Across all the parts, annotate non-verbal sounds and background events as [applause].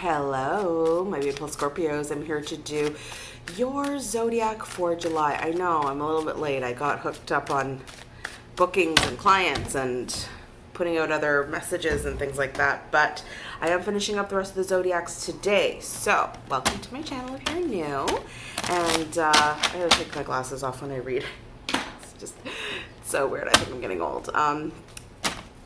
Hello, my beautiful Scorpios. I'm here to do your zodiac for July. I know I'm a little bit late. I got hooked up on bookings and clients and putting out other messages and things like that. But I am finishing up the rest of the zodiacs today. So, welcome to my channel if you're new. And uh, I gotta take my glasses off when I read. It's just so weird. I think I'm getting old. Um,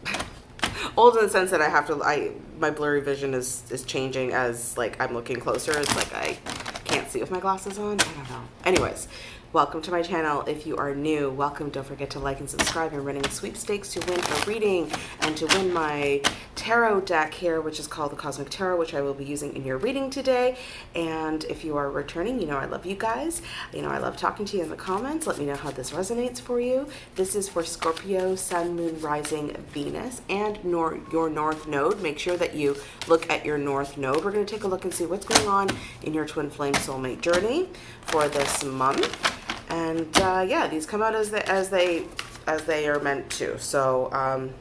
[laughs] old in the sense that I have to I my blurry vision is is changing as like I'm looking closer. It's like I can't see with my glasses on. I don't know. Anyways, welcome to my channel. If you are new, welcome. Don't forget to like and subscribe. I'm running sweepstakes to win a reading and to win my tarot deck here, which is called the Cosmic Tarot, which I will be using in your reading today. And if you are returning, you know I love you guys. You know I love talking to you in the comments. Let me know how this resonates for you. This is for Scorpio, Sun, Moon, Rising, Venus, and nor your North Node. Make sure that you look at your North Node. We're going to take a look and see what's going on in your Twin Flame Soulmate journey for this month. And uh, yeah, these come out as they, as they as they are meant to. So um,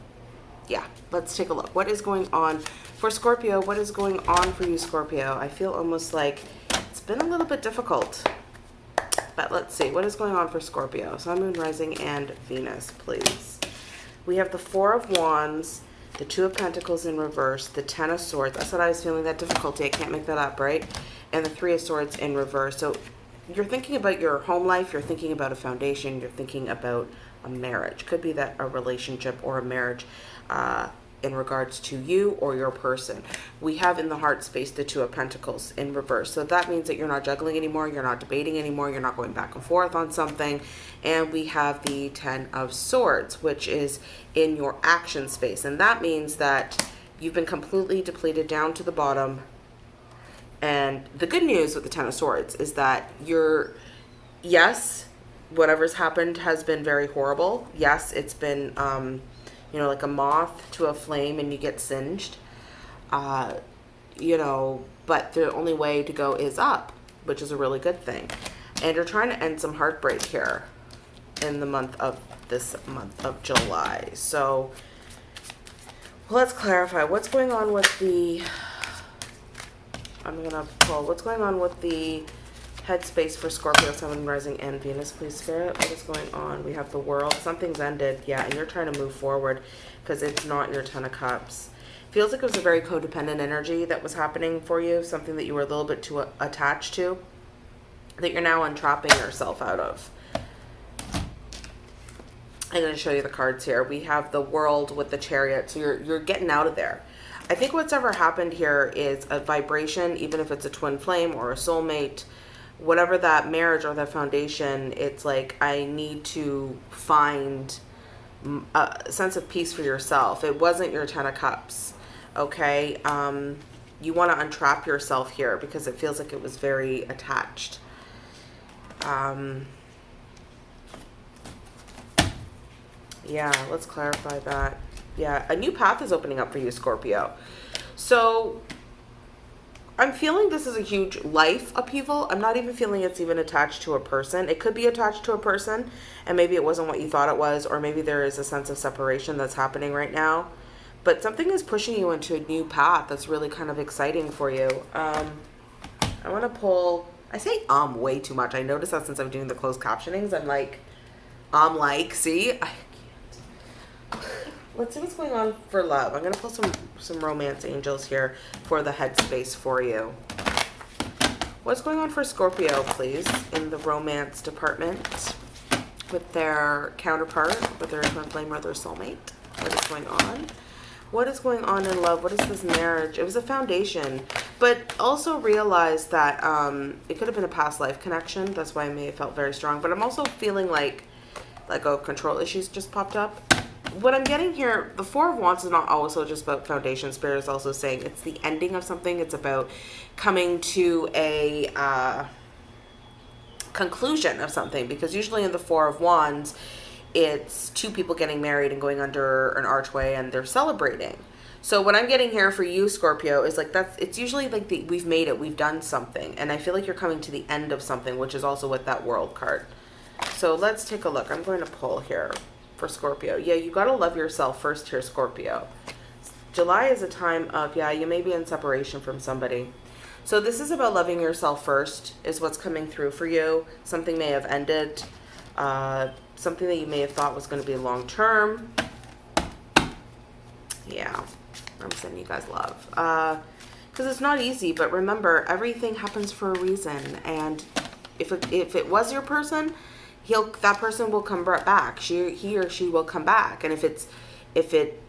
yeah, let's take a look. What is going on for Scorpio? What is going on for you, Scorpio? I feel almost like it's been a little bit difficult. But let's see. What is going on for Scorpio? Sun, Moon, Rising, and Venus, please. We have the Four of Wands, the Two of Pentacles in reverse, the Ten of Swords. I said I was feeling that difficulty. I can't make that up, right? And the Three of Swords in reverse. So you're thinking about your home life. You're thinking about a foundation. You're thinking about a marriage. Could be that a relationship or a marriage uh, in regards to you or your person. We have in the heart space the Two of Pentacles in reverse. So that means that you're not juggling anymore, you're not debating anymore, you're not going back and forth on something. And we have the Ten of Swords, which is in your action space. And that means that you've been completely depleted down to the bottom. And the good news with the Ten of Swords is that you're, yes, whatever's happened has been very horrible. Yes, it's been... Um, you know, like a moth to a flame and you get singed. Uh, you know, but the only way to go is up, which is a really good thing. And you're trying to end some heartbreak here in the month of this month of July. So let's clarify what's going on with the, I'm to pull, what's going on with the headspace for Scorpio, Sun, Rising, and Venus, please, Spirit. What is going on? We have the world. Something's ended. Yeah, and you're trying to move forward because it's not your Ten of Cups. Feels like it was a very codependent energy that was happening for you, something that you were a little bit too attached to, that you're now untrapping yourself out of. I'm going to show you the cards here. We have the world with the chariot. So you're, you're getting out of there. I think what's ever happened here is a vibration, even if it's a twin flame or a soulmate, whatever that marriage or that foundation, it's like I need to find a sense of peace for yourself. It wasn't your Ten of Cups, okay? Um, you want to untrap yourself here because it feels like it was very attached. Um, yeah, let's clarify that. Yeah, a new path is opening up for you, Scorpio. So I'm feeling this is a huge life upheaval. I'm not even feeling it's even attached to a person. It could be attached to a person and maybe it wasn't what you thought it was or maybe there is a sense of separation that's happening right now. But something is pushing you into a new path that's really kind of exciting for you. Um, I want to pull, I say um way too much. I noticed that since I'm doing the closed captionings, I'm like, I'm um like, see? I let's see what's going on for love. I'm going to pull some, some romance angels here for the headspace for you. What's going on for Scorpio, please, in the romance department with their counterpart, with their twin flame or their soulmate? What is going on? What is going on in love? What is this marriage? It was a foundation, but also realize that um, it could have been a past life connection. That's why I may have felt very strong. But I'm also feeling like, like, oh, control issues just popped up what I'm getting here, the Four of Wands is not also just about foundation. Spirit is also saying it's the ending of something. It's about coming to a uh, conclusion of something. Because usually in the Four of Wands, it's two people getting married and going under an archway and they're celebrating. So what I'm getting here for you, Scorpio, is like that's it's usually like the, we've made it, we've done something. And I feel like you're coming to the end of something, which is also with that world card. So let's take a look. I'm going to pull here for Scorpio. Yeah, you got to love yourself first here, Scorpio. July is a time of, yeah, you may be in separation from somebody. So this is about loving yourself first, is what's coming through for you. Something may have ended, uh, something that you may have thought was going to be long term. Yeah, I'm sending you guys love. Uh, because it's not easy, but remember, everything happens for a reason. And if it, if it was your person, he'll that person will come back. She he or she will come back. And if it's if it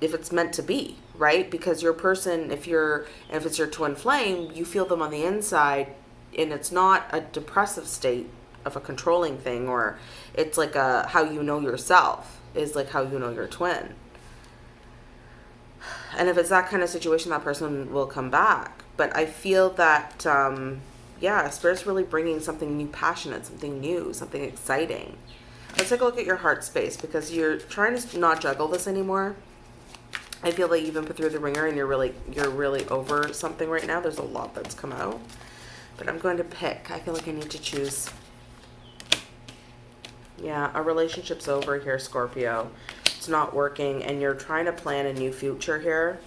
if it's meant to be, right? Because your person, if you're if it's your twin flame, you feel them on the inside, and it's not a depressive state of a controlling thing, or it's like a how you know yourself is like how you know your twin. And if it's that kind of situation, that person will come back. But I feel that, um, yeah, Spirit's really bringing something new, passionate, something new, something exciting. Let's take a look at your heart space because you're trying to not juggle this anymore I feel like you've been put through the ringer and you're really you're really over something right now. There's a lot that's come out. But I'm going to pick. I feel like I need to choose. Yeah, a relationship's over here, Scorpio. It's not working and you're trying to plan a new future here.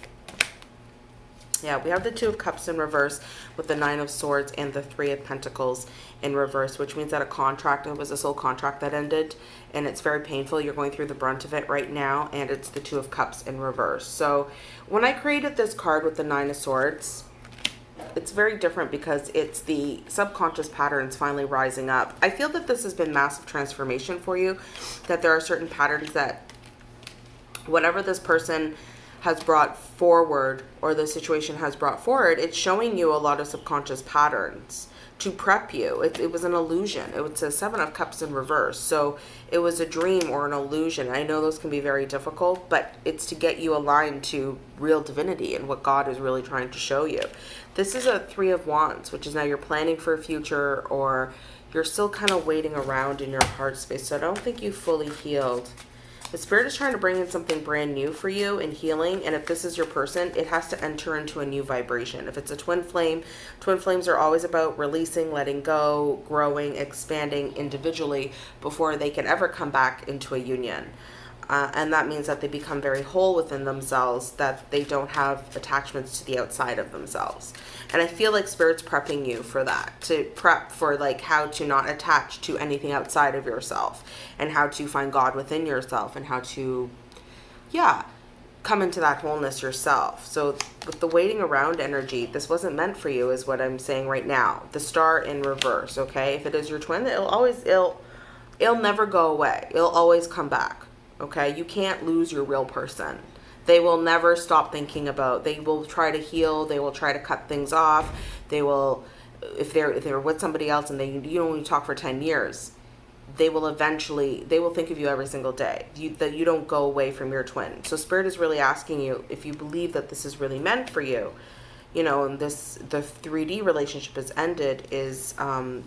Yeah, we have the Two of Cups in reverse with the Nine of Swords and the Three of Pentacles in reverse, which means that a contract, it was a soul contract that ended, and it's very painful. You're going through the brunt of it right now, and it's the Two of Cups in reverse. So when I created this card with the Nine of Swords, it's very different because it's the subconscious patterns finally rising up. I feel that this has been massive transformation for you, that there are certain patterns that whatever this person has brought forward or the situation has brought forward, it's showing you a lot of subconscious patterns to prep you. It, it was an illusion. It was a seven of cups in reverse. So it was a dream or an illusion. I know those can be very difficult, but it's to get you aligned to real divinity and what God is really trying to show you. This is a three of wands, which is now you're planning for a future or you're still kind of waiting around in your heart space. So I don't think you fully healed the spirit is trying to bring in something brand new for you and healing. And if this is your person, it has to enter into a new vibration. If it's a twin flame, twin flames are always about releasing, letting go, growing, expanding individually before they can ever come back into a union. Uh, and that means that they become very whole within themselves, that they don't have attachments to the outside of themselves. And I feel like Spirit's prepping you for that, to prep for like how to not attach to anything outside of yourself and how to find God within yourself and how to, yeah, come into that wholeness yourself. So with the waiting around energy, this wasn't meant for you is what I'm saying right now. The star in reverse, okay? If it is your twin, it'll always, it'll, it'll never go away. It'll always come back okay? You can't lose your real person. They will never stop thinking about, they will try to heal, they will try to cut things off, they will, if they're, if they're with somebody else and they, you only talk for 10 years, they will eventually, they will think of you every single day. You, that you don't go away from your twin. So Spirit is really asking you, if you believe that this is really meant for you, you know, and this, the 3D relationship has ended, is um,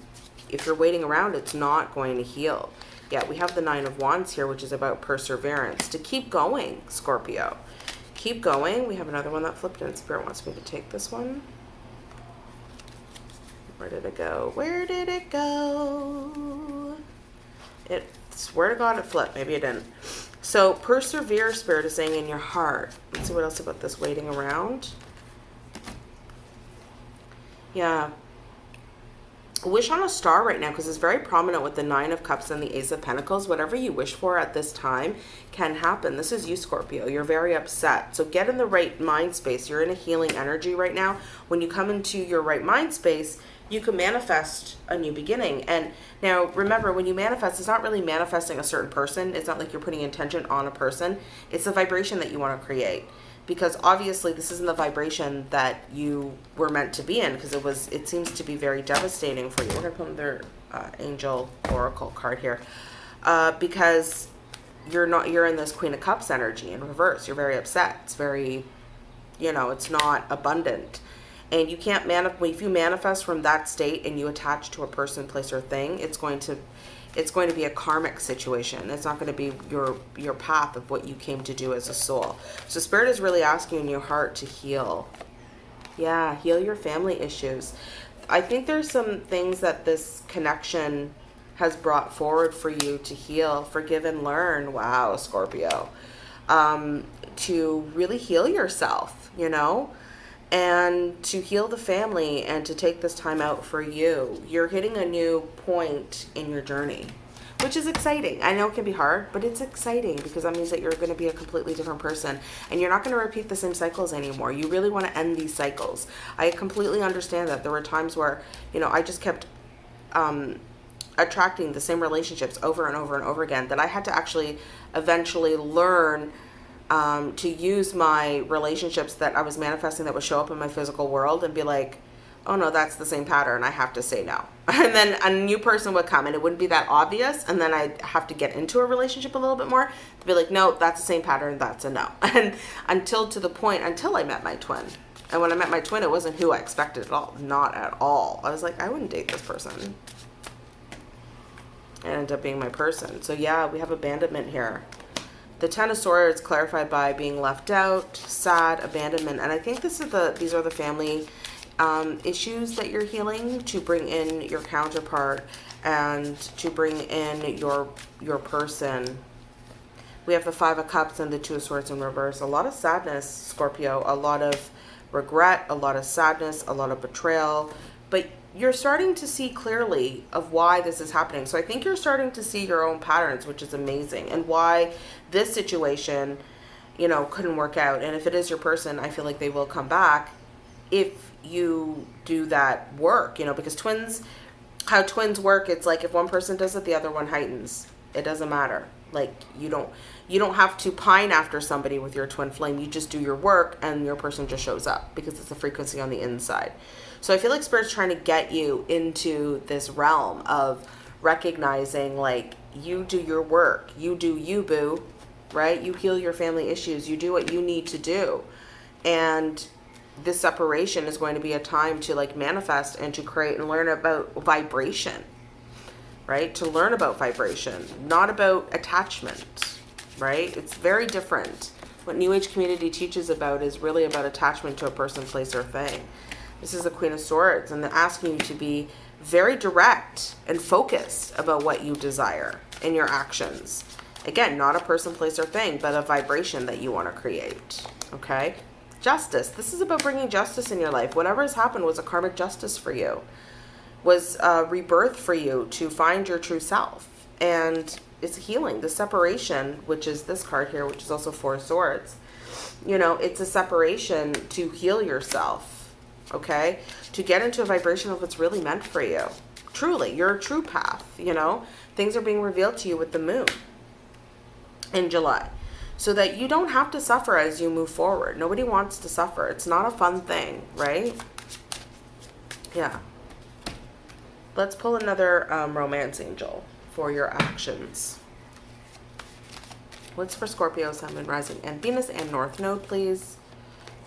if you're waiting around, it's not going to heal yet. We have the Nine of Wands here, which is about perseverance. To keep going, Scorpio. Keep going. We have another one that flipped in. Spirit wants me to take this one. Where did it go? Where did it go? It, swear to God, it flipped. Maybe it didn't. So, persevere, Spirit is saying in your heart. Let's see what else about this waiting around. Yeah, wish on a star right now because it's very prominent with the nine of cups and the ace of pentacles. Whatever you wish for at this time can happen. This is you scorpio. You're very upset. So get in the right mind space. You're in a healing energy right now. When you come into your right mind space you can manifest a new beginning. And now remember when you manifest it's not really manifesting a certain person. It's not like you're putting intention on a person. It's the vibration that you want to create because obviously this isn't the vibration that you were meant to be in because it was it seems to be very devastating for you. We're gonna put another uh, angel oracle card here. Uh, because you're not you're in this queen of cups energy in reverse. You're very upset. It's very you know it's not abundant. And you can't manifest if you manifest from that state and you attach to a person place or thing it's going to it's going to be a karmic situation. It's not going to be your your path of what you came to do as a soul. So spirit is really asking in your heart to heal. Yeah, heal your family issues. I think there's some things that this connection has brought forward for you to heal, forgive and learn. Wow, Scorpio. um, to really heal yourself, you know, and to heal the family and to take this time out for you. You're hitting a new point in your journey which is exciting. I know it can be hard, but it's exciting because that means that you're going to be a completely different person and you're not going to repeat the same cycles anymore. You really want to end these cycles. I completely understand that. There were times where, you know, I just kept um, attracting the same relationships over and over and over again that I had to actually eventually learn um, to use my relationships that I was manifesting that would show up in my physical world and be like, oh no, that's the same pattern. I have to say no. [laughs] And then a new person would come and it wouldn't be that obvious. And then I'd have to get into a relationship a little bit more to be like, no, that's the same pattern. That's a no. [laughs] And until to the point, until I met my twin. And when I met my twin, it wasn't who I expected at all. Not at all. I was like, I wouldn't date this person. It ended up being my person. So yeah, we have abandonment here. The Ten of Swords clarified by being left out, sad, abandonment. And I think this is the these are the family um, issues that you're healing to bring in your counterpart and to bring in your your person. We have the Five of Cups and the Two of Swords in reverse. A lot of sadness, Scorpio. A lot of regret, a lot of sadness, a lot of betrayal. But you're starting to see clearly of why this is happening. So I think you're starting to see your own patterns, which is amazing. And why this situation, you know, couldn't work out. And if it is your person, I feel like they will come back if you do that work, you know, because twins, how twins work, it's like if one person does it, the other one heightens. It doesn't matter. Like you don't, you don't have to pine after somebody with your twin flame. You just do your work and your person just shows up because it's a frequency on the inside. So I feel like Spirit's trying to get you into this realm of recognizing like you do your work. You do you, boo, right? You heal your family issues. You do what you need to do. And this separation is going to be a time to like manifest and to create and learn about vibration right to learn about vibration not about attachment right it's very different what new age community teaches about is really about attachment to a person place or thing this is the queen of swords and they're asking you to be very direct and focused about what you desire in your actions again not a person place or thing but a vibration that you want to create okay Justice. This is about bringing justice in your life. Whatever has happened was a karmic justice for you. Was a rebirth for you to find your true self. And it's healing. The separation, which is this card here, which is also Four Swords. You know, it's a separation to heal yourself. Okay? To get into a vibration of what's really meant for you. Truly, your true path, you know? Things are being revealed to you with the moon in July so that you don't have to suffer as you move forward. Nobody wants to suffer. It's not a fun thing, right? Yeah. Let's pull another um, romance angel for your actions. What's for Scorpio, Sun, and Rising, and Venus, and North Node, please?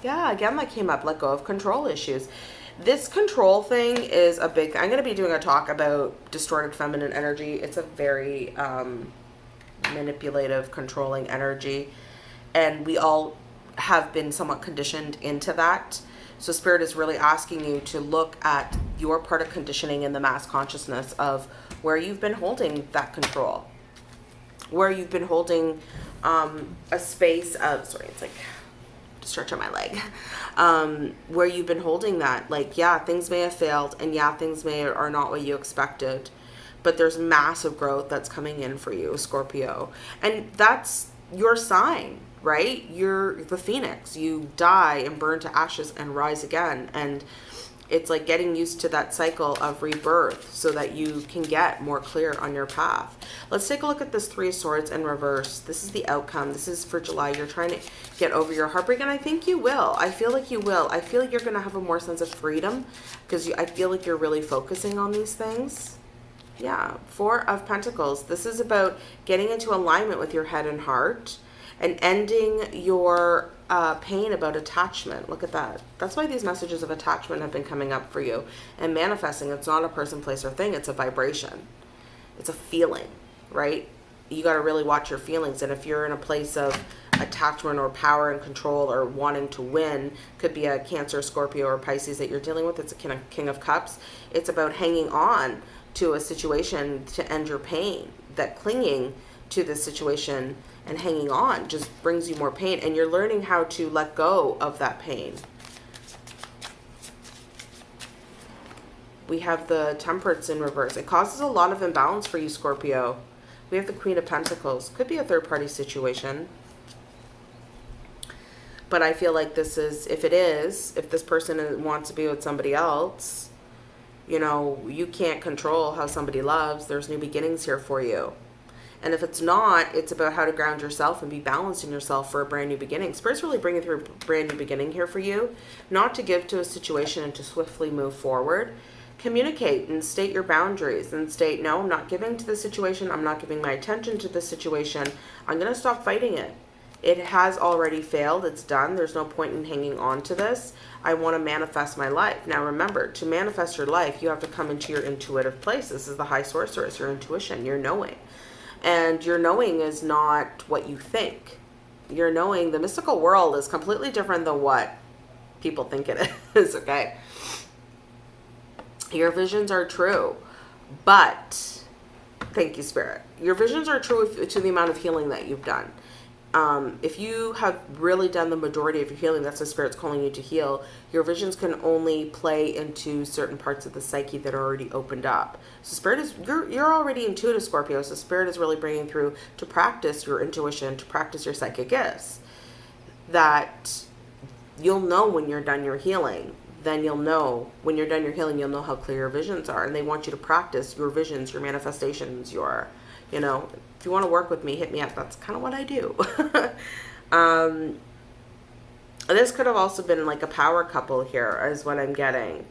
Yeah, again, that came up. Let go of control issues. This control thing is a big... I'm going to be doing a talk about distorted feminine energy. It's a very... Um, manipulative, controlling energy. And we all have been somewhat conditioned into that. So Spirit is really asking you to look at your part of conditioning in the mass consciousness of where you've been holding that control. Where you've been holding um, a space of, sorry, it's like stretch on my leg um, where you've been holding that like yeah things may have failed and yeah things may are not what you expected but there's massive growth that's coming in for you, Scorpio. And that's your sign, right? You're the phoenix. You die and burn to ashes and rise again. And it's like getting used to that cycle of rebirth so that you can get more clear on your path. Let's take a look at this Three of Swords in reverse. This is the outcome. This is for July. You're trying to get over your heartbreak, and I think you will. I feel like you will. I feel like you're going to have a more sense of freedom because I feel like you're really focusing on these things. Yeah, Four of Pentacles. This is about getting into alignment with your head and heart and ending your uh, pain about attachment. Look at that. That's why these messages of attachment have been coming up for you. And manifesting, it's not a person, place, or thing. It's a vibration. It's a feeling, right? You got to really watch your feelings. And if you're in a place of attachment or power and control or wanting to win, could be a Cancer, Scorpio, or Pisces that you're dealing with. It's a King of, Cups. It's about hanging on to a situation to end your pain, that clinging to the situation and hanging on just brings you more pain and you're learning how to let go of that pain. We have the temperance in reverse. It causes a lot of imbalance for you, Scorpio. We have the Queen of Pentacles. Could be a third party situation. But I feel like this is, if it is, if this person wants to be with somebody else, you know, you can't control how somebody loves. There's new beginnings here for you. And if it's not, it's about how to ground yourself and be balanced in yourself for a brand new beginning. Spirit's really bringing through a brand new beginning here for you. Not to give to a situation and to swiftly move forward. Communicate and state your boundaries and state, no, I'm not giving to the situation. I'm not giving my attention to the situation. I'm going to stop fighting it. It has already failed. It's done. There's no point in hanging on to this. I want to manifest my life. Now remember, to manifest your life, you have to come into your intuitive place. This is the high sorceress, your intuition, your knowing. And your knowing is not what you think. Your knowing, the mystical world is completely different than what people think it [laughs] is, okay? Your visions are true, but thank you, Spirit. Your visions are true to the amount of healing that you've done um, if you have really done the majority of your healing, that's the spirit's calling you to heal, your visions can only play into certain parts of the psyche that are already opened up. So spirit is, you're, you're already intuitive, Scorpio, so spirit is really bringing through to practice your intuition, to practice your psychic gifts. That you'll know when you're done your healing. Then you'll know, when you're done your healing, you'll know how clear your visions are. And they want you to practice your visions, your manifestations, your, you know, if you want to work with me, hit me up. That's kind of what I do. [laughs] um, this could have also been like a power couple here is what I'm getting.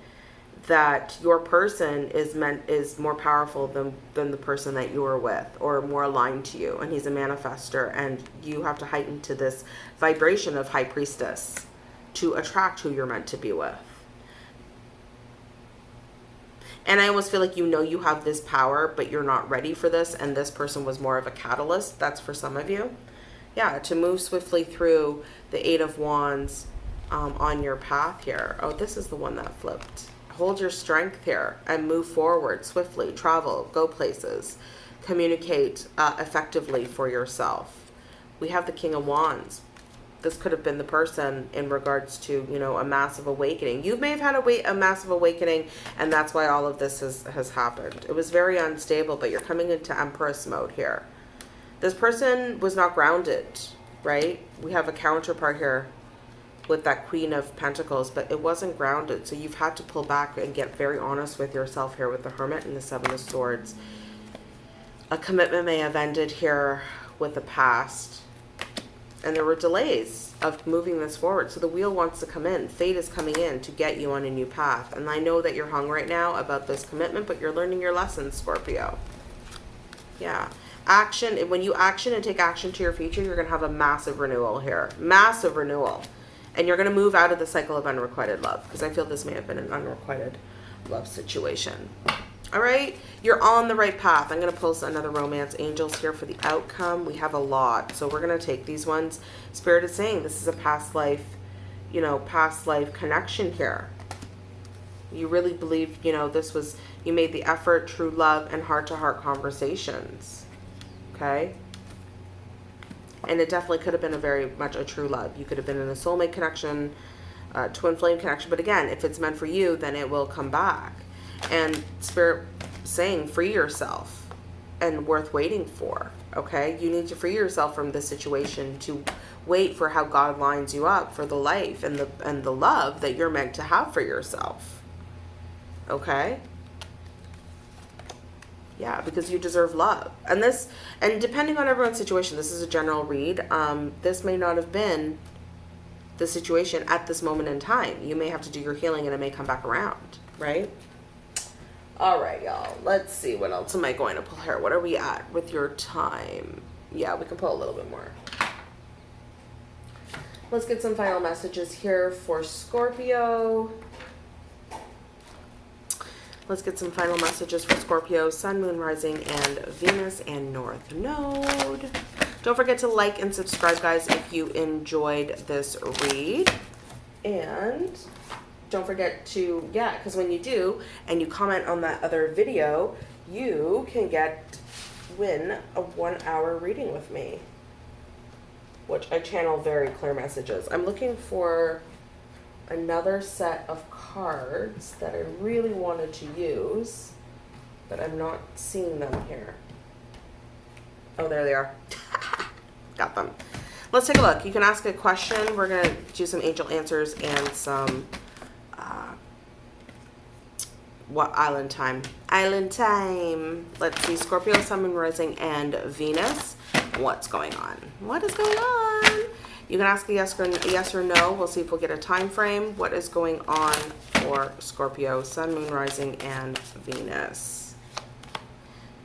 That your person is meant is more powerful than, than the person that you are with or more aligned to you. And he's a manifester and you have to heighten to this vibration of high priestess to attract who you're meant to be with. And I almost feel like you know you have this power, but you're not ready for this. And this person was more of a catalyst. That's for some of you. Yeah, to move swiftly through the Eight of Wands um, on your path here. Oh, this is the one that flipped. Hold your strength here and move forward swiftly. Travel, go places, communicate uh, effectively for yourself. We have the King of Wands this could have been the person in regards to, you know, a massive awakening. You may have had a, wait, a massive awakening, and that's why all of this has, has happened. It was very unstable, but you're coming into Empress mode here. This person was not grounded, right? We have a counterpart here with that Queen of Pentacles, but it wasn't grounded. So you've had to pull back and get very honest with yourself here with the Hermit and the Seven of Swords. A commitment may have ended here with the past and there were delays of moving this forward. So the wheel wants to come in. Fate is coming in to get you on a new path. And I know that you're hung right now about this commitment, but you're learning your lessons, Scorpio. Yeah. Action, when you action and take action to your future, you're going to have a massive renewal here. Massive renewal. And you're going to move out of the cycle of unrequited love. Because I feel this may have been an unrequited love situation. All right, you're on the right path. I'm going to post another romance angels here for the outcome. We have a lot, so we're going to take these ones. Spirit is saying this is a past life, you know, past life connection here. You really believe, you know, this was, you made the effort, true love, and heart-to-heart -heart conversations. Okay? And it definitely could have been a very much a true love. You could have been in a soulmate connection, uh, twin flame connection. But again, if it's meant for you, then it will come back and spirit saying free yourself and worth waiting for okay? You need to free yourself from this situation to wait for how god lines you up for the life and the and the love that you're meant to have for yourself okay? Yeah because you deserve love. And this and depending on everyone's situation this is a general read um this may not have been the situation at this moment in time. You may have to do your healing and it may come back around right all right, y'all. Let's see. What else am I going to pull here? What are we at with your time? Yeah, we can pull a little bit more. Let's get some final messages here for Scorpio. Let's get some final messages for Scorpio, Sun, Moon, Rising, and Venus, and North Node. Don't forget to like and subscribe, guys, if you enjoyed this read. And don't forget to, yeah, because when you do and you comment on that other video, you can get, win a one hour reading with me. which I channel very clear messages. I'm looking for another set of cards that I really wanted to use, but I'm not seeing them here. Oh, there they are. [laughs] Got them. Let's take a look. You can ask a question. We're going to do some angel answers and some uh, what island time? Island time. Let's see. Scorpio, Sun, Moon, Rising, and Venus. What's going on? What is going on? You can ask a yes or, yes or no. We'll see if we'll get a time frame. What is going on for Scorpio, Sun, Moon, Rising, and Venus?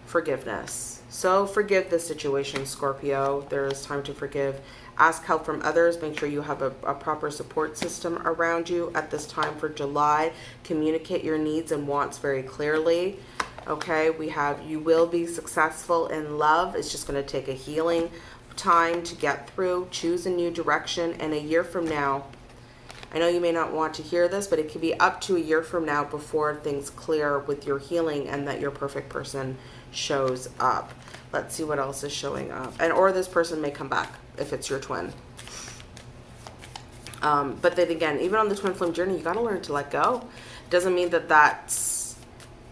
Forgiveness. So forgive the situation, Scorpio. There is time to forgive. Ask help from others. Make sure you have a, a, proper support system around you at this time for July. Communicate your needs and wants very clearly. Okay, we have you will be successful in love. It's just going to take a healing time to get through. Choose a new direction. And a year from now, I know you may not want to hear this, but it could be up to a year from now before things clear with your healing and that your perfect person shows up. Let's see what else is showing up. And or this person may come back if it's your twin. Um, but then again, even on the twin flame journey, you got to learn to let go. Doesn't mean that that's,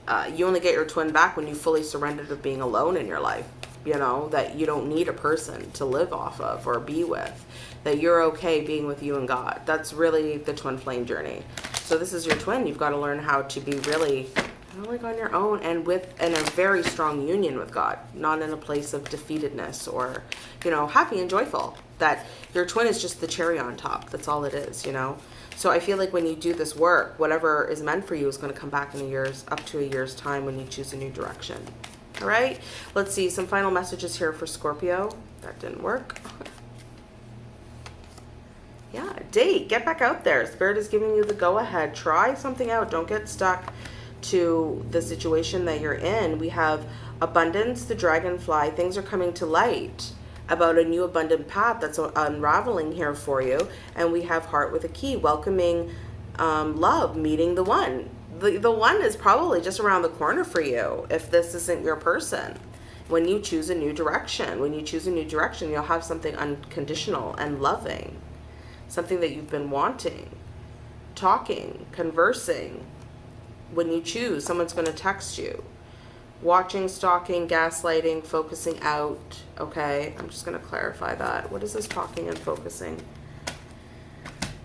uh, you only get your twin back when you fully surrendered to being alone in your life. You know, that you don't need a person to live off of or be with. That you're okay being with you and God. That's really the twin flame journey. So this is your twin. You've got to learn how to be really like on your own and with in a very strong union with God, not in a place of defeatedness or, you know, happy and joyful. That your twin is just the cherry on top. That's all it is, you know. So I feel like when you do this work, whatever is meant for you is going to come back in a year's up to a year's time when you choose a new direction. All right. Let's see some final messages here for Scorpio. That didn't work. yeah, date. Get back out there. Spirit is giving you the go ahead. Try something out. Don't get stuck to the situation that you're in. We have abundance, the dragonfly, things are coming to light about a new abundant path that's unraveling here for you. And we have heart with a key, welcoming um, love, meeting the one. The, the one is probably just around the corner for you if this isn't your person. When you choose a new direction, when you choose a new direction, you'll have something unconditional and loving, something that you've been wanting, talking, conversing, when you choose, someone's going to text you. Watching, stalking, gaslighting, focusing out. Okay, I'm just going to clarify that. What is this talking and focusing?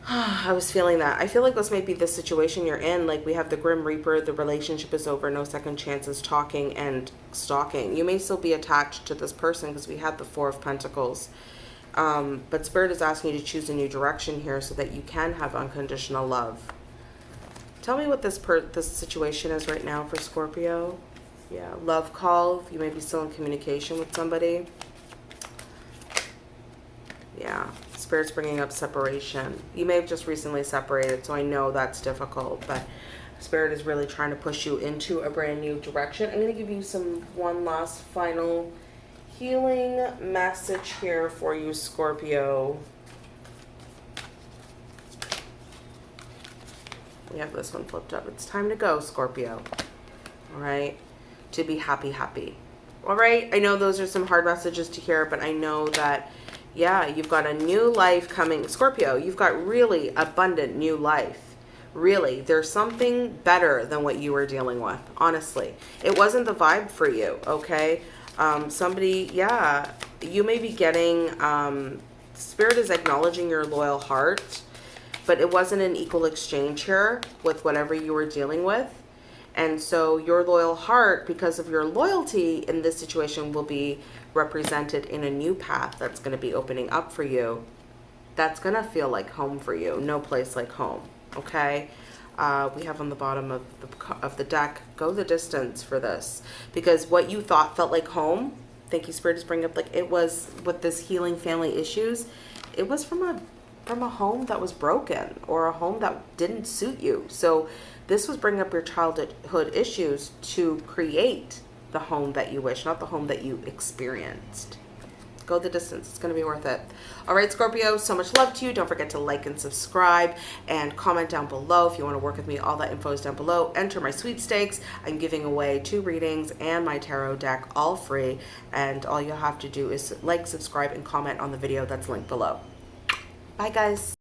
[sighs] I was feeling that. I feel like this might be the situation you're in. Like we have the Grim Reaper, the relationship is over, no second chances, talking and stalking. You may still be attached to this person because we have the Four of Pentacles. Um, but Spirit is asking you to choose a new direction here so that you can have unconditional love. Tell me what this per this situation is right now for Scorpio. Yeah, love call. You may be still in communication with somebody. Yeah, Spirit's bringing up separation. You may have just recently separated, so I know that's difficult, but Spirit is really trying to push you into a brand new direction. I'm going to give you some one last final healing message here for you, Scorpio. We have this one flipped up. It's time to go, Scorpio. All right. To be happy, happy. All right. I know those are some hard messages to hear, but I know that, yeah, you've got a new life coming. Scorpio, you've got really abundant new life. Really. There's something better than what you were dealing with, honestly. It wasn't the vibe for you, okay? Um, somebody, yeah, you may be getting, um, Spirit is acknowledging your loyal heart but it wasn't an equal exchange here with whatever you were dealing with. And so your loyal heart, because of your loyalty in this situation, will be represented in a new path that's going to be opening up for you. That's going to feel like home for you. No place like home. Okay. Uh, we have on the bottom of the, of the deck, go the distance for this. Because what you thought felt like home, thank you, Spirit, is bringing up, like it was with this healing family issues, it was from a from a home that was broken or a home that didn't suit you. So this was bringing up your childhood issues to create the home that you wish, not the home that you experienced. Go the distance. It's going to be worth it. All right, Scorpio, so much love to you. Don't forget to like and subscribe and comment down below if you want to work with me. All that info is down below. Enter my sweepstakes. I'm giving away two readings and my tarot deck all free. And all you have to do is like, subscribe, and comment on the video that's linked below. Bye, guys.